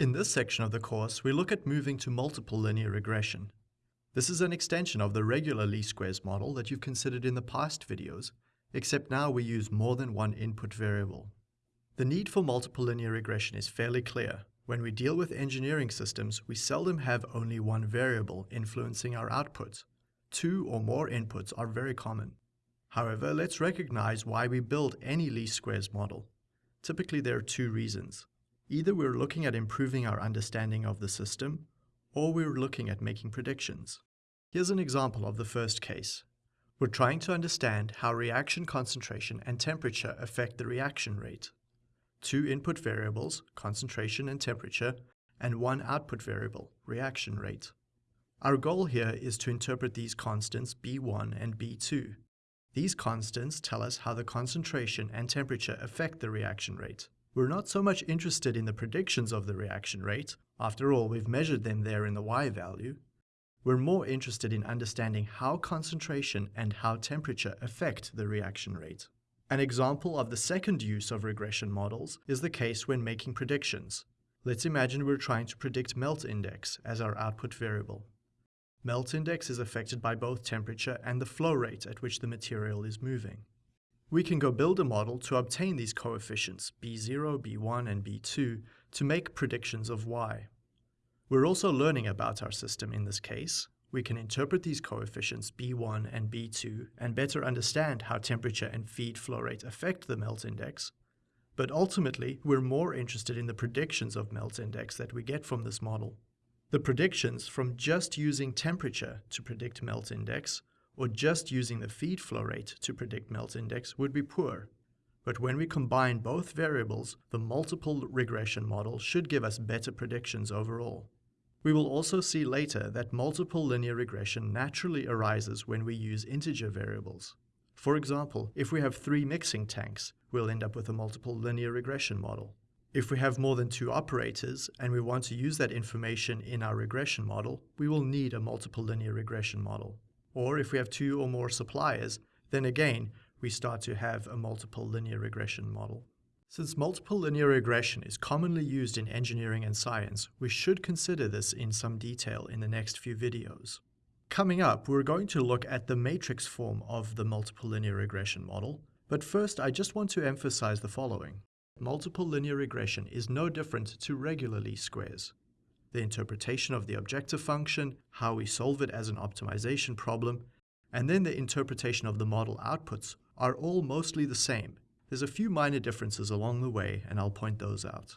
In this section of the course, we look at moving to multiple linear regression. This is an extension of the regular least squares model that you've considered in the past videos, except now we use more than one input variable. The need for multiple linear regression is fairly clear. When we deal with engineering systems, we seldom have only one variable influencing our output. Two or more inputs are very common. However, let's recognize why we build any least squares model. Typically there are two reasons. Either we're looking at improving our understanding of the system, or we're looking at making predictions. Here's an example of the first case. We're trying to understand how reaction concentration and temperature affect the reaction rate. Two input variables, concentration and temperature, and one output variable, reaction rate. Our goal here is to interpret these constants B1 and B2. These constants tell us how the concentration and temperature affect the reaction rate. We're not so much interested in the predictions of the reaction rate, after all we've measured them there in the y value. We're more interested in understanding how concentration and how temperature affect the reaction rate. An example of the second use of regression models is the case when making predictions. Let's imagine we're trying to predict melt index as our output variable. Melt index is affected by both temperature and the flow rate at which the material is moving. We can go build a model to obtain these coefficients, B0, B1, and B2, to make predictions of y. We're also learning about our system in this case. We can interpret these coefficients B1 and B2 and better understand how temperature and feed flow rate affect the melt index. But ultimately, we're more interested in the predictions of melt index that we get from this model. The predictions from just using temperature to predict melt index or just using the feed flow rate to predict melt index would be poor. But when we combine both variables, the multiple regression model should give us better predictions overall. We will also see later that multiple linear regression naturally arises when we use integer variables. For example, if we have three mixing tanks, we'll end up with a multiple linear regression model. If we have more than two operators and we want to use that information in our regression model, we will need a multiple linear regression model. Or if we have two or more suppliers, then again, we start to have a multiple linear regression model. Since multiple linear regression is commonly used in engineering and science, we should consider this in some detail in the next few videos. Coming up, we're going to look at the matrix form of the multiple linear regression model, but first I just want to emphasize the following. Multiple linear regression is no different to regular least squares the interpretation of the objective function, how we solve it as an optimization problem, and then the interpretation of the model outputs are all mostly the same. There's a few minor differences along the way, and I'll point those out.